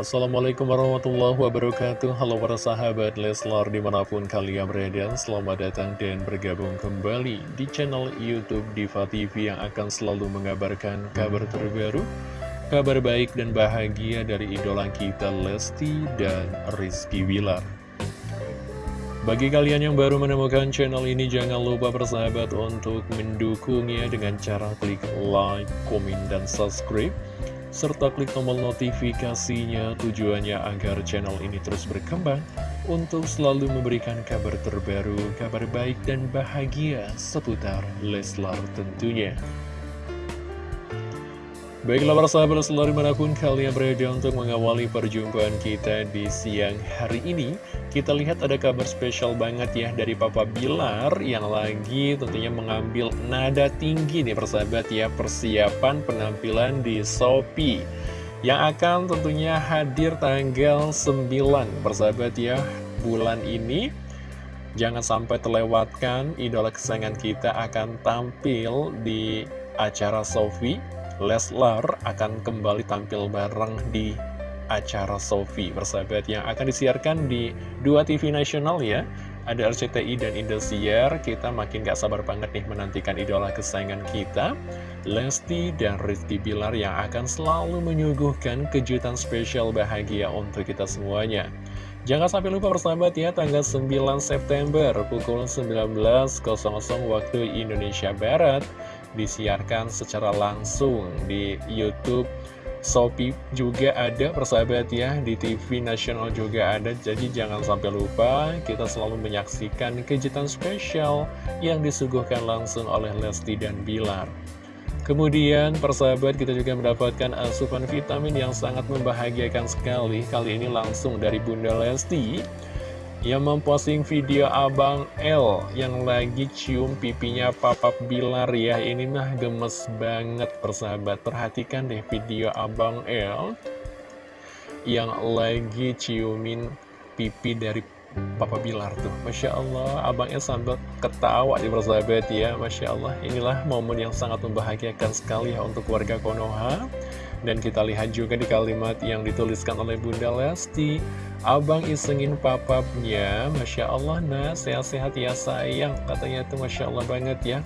Assalamualaikum warahmatullahi wabarakatuh. Halo para sahabat Leslar di mana pun kalian berada Selamat datang dan bergabung kembali di channel Youtube Diva TV Yang akan selalu mengabarkan kabar terbaru Kabar baik dan bahagia dari idola kita Lesti dan Rizky Wilar bagi kalian yang baru menemukan channel ini, jangan lupa bersahabat untuk mendukungnya dengan cara klik like, komen, dan subscribe serta klik tombol notifikasinya tujuannya agar channel ini terus berkembang untuk selalu memberikan kabar terbaru, kabar baik dan bahagia seputar Leslar tentunya. Baiklah para sahabat selalu di mana pun kalian berada untuk mengawali perjumpaan kita di siang hari ini. Kita lihat ada kabar spesial banget ya dari Papa Bilar yang lagi tentunya mengambil nada tinggi nih persahabat ya Persiapan penampilan di Shopee Yang akan tentunya hadir tanggal 9 persahabat ya bulan ini Jangan sampai terlewatkan idola kesayangan kita akan tampil di acara Sophie Leslar akan kembali tampil bareng di acara Sofi bersahabat yang akan disiarkan di dua TV nasional ya. Ada RCTI dan Indosiar. Kita makin gak sabar banget nih menantikan idola kesayangan kita Lesti dan Rizky Bilar yang akan selalu menyuguhkan kejutan spesial bahagia untuk kita semuanya. Jangan sampai lupa bersahabat ya, tanggal 9 September pukul 19.00 waktu Indonesia Barat disiarkan secara langsung di Youtube. Shopee juga ada persahabat ya di TV nasional juga ada. Jadi jangan sampai lupa kita selalu menyaksikan kejutan spesial yang disuguhkan langsung oleh Lesti dan Bilar. Kemudian persahabat kita juga mendapatkan asupan vitamin yang sangat membahagiakan sekali. Kali ini langsung dari Bunda Lesti yang memposting video Abang L yang lagi cium pipinya Papa Bilar ya. Ini mah gemes banget persahabat. Perhatikan deh video Abang L yang lagi ciumin pipi dari Papa Bilar tuh. Masya Allah Abang L sambil ketawa di persahabat ya. Masya Allah inilah momen yang sangat membahagiakan sekali ya untuk warga Konoha dan kita lihat juga di kalimat yang dituliskan oleh Bunda Lesti Abang isengin papapnya Masya Allah nah sehat-sehat ya sayang Katanya itu Masya Allah banget ya.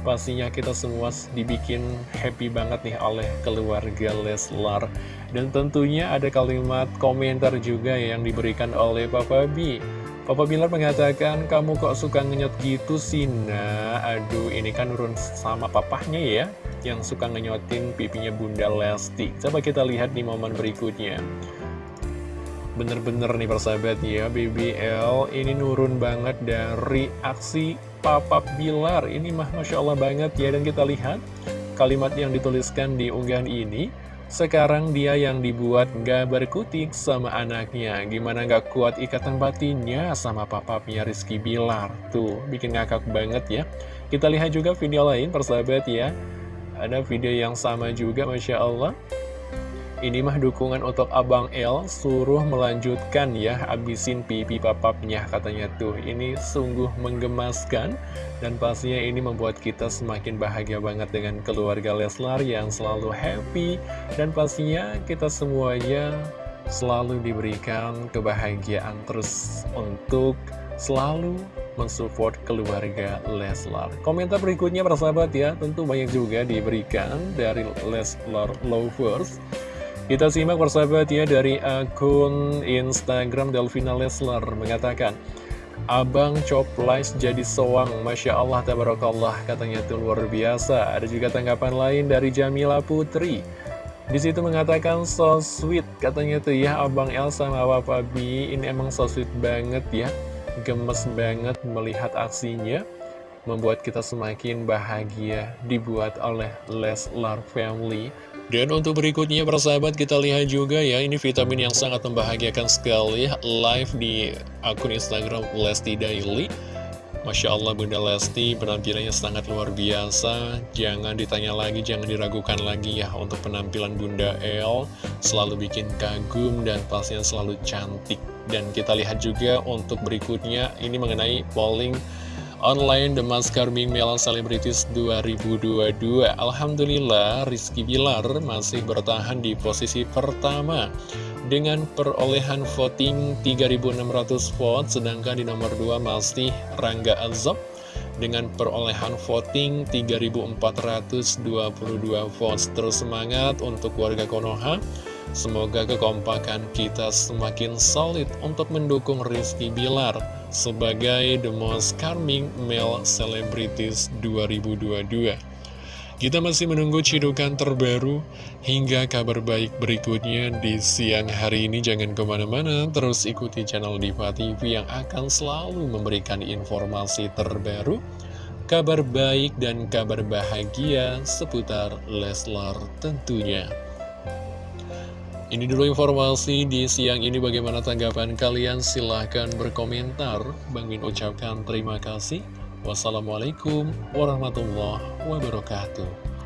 Pastinya kita semua dibikin happy banget nih oleh keluarga Leslar. Dan tentunya ada kalimat komentar juga yang diberikan oleh Papa B. Papa Bilar mengatakan, kamu kok suka ngenyot gitu sih, nah Aduh, ini kan nurun sama papahnya ya Yang suka ngenyotin pipinya Bunda Lesti. Coba kita lihat di momen berikutnya. Bener-bener nih persahabat ya, BBL ini nurun banget dari aksi Papa Bilar. Ini mah Masya Allah banget ya, dan kita lihat kalimat yang dituliskan di unggahan ini. Sekarang dia yang dibuat gak berkutik sama anaknya. Gimana gak kuat ikatan batinnya sama papapnya Rizky Bilar? Tuh, bikin ngakak banget ya. Kita lihat juga video lain persahabat ya Ada video yang sama juga Masya Allah. Ini mah dukungan untuk Abang L suruh melanjutkan ya Abisin pipi papapnya katanya tuh. Ini sungguh menggemaskan Dan pastinya ini membuat kita semakin bahagia banget dengan keluarga Leslar Yang selalu happy Dan pastinya kita semuanya selalu diberikan kebahagiaan terus Untuk selalu mensupport keluarga Leslar Komentar berikutnya persahabat ya Tentu banyak juga diberikan dari Leslar Lovers kita simak persahabat ya dari akun Instagram Delvina Lesler mengatakan Abang Coplais jadi soang, Masya Allah, Tabarakallah, katanya itu luar biasa. Ada juga tanggapan lain dari Jamila Putri. Di situ mengatakan so sweet, katanya tuh ya Abang El sama Papa B, ini emang so sweet banget ya. Gemes banget melihat aksinya, membuat kita semakin bahagia dibuat oleh Leslar Family. Dan untuk berikutnya persahabat kita lihat juga ya Ini vitamin yang sangat membahagiakan sekali. Live di akun Instagram Lesti Daily. Masya Allah Bunda Lesti penampilannya sangat luar biasa. Jangan ditanya lagi, jangan diragukan lagi ya Untuk penampilan Bunda El. Selalu bikin kagum dan pastinya selalu cantik Dan kita lihat juga untuk berikutnya Ini mengenai polling online The Mas Carming Mela Celebrities 2022 Alhamdulillah Rizky Bilar masih bertahan di posisi pertama dengan perolehan voting 3.600 vote sedangkan di nomor 2 masih Rangga Azab dengan perolehan voting 3.422 votes terus semangat untuk warga Konoha Semoga kekompakan kita semakin solid untuk mendukung Rizky Bilar sebagai The Most Charming Male Celebrities 2022. Kita masih menunggu cidukan terbaru hingga kabar baik berikutnya di siang hari ini. Jangan ke mana-mana, terus ikuti channel Diva TV yang akan selalu memberikan informasi terbaru, kabar baik dan kabar bahagia seputar Leslar tentunya. Ini dulu informasi di siang ini. Bagaimana tanggapan kalian? Silahkan berkomentar. Bang Min ucapkan terima kasih. Wassalamualaikum warahmatullahi wabarakatuh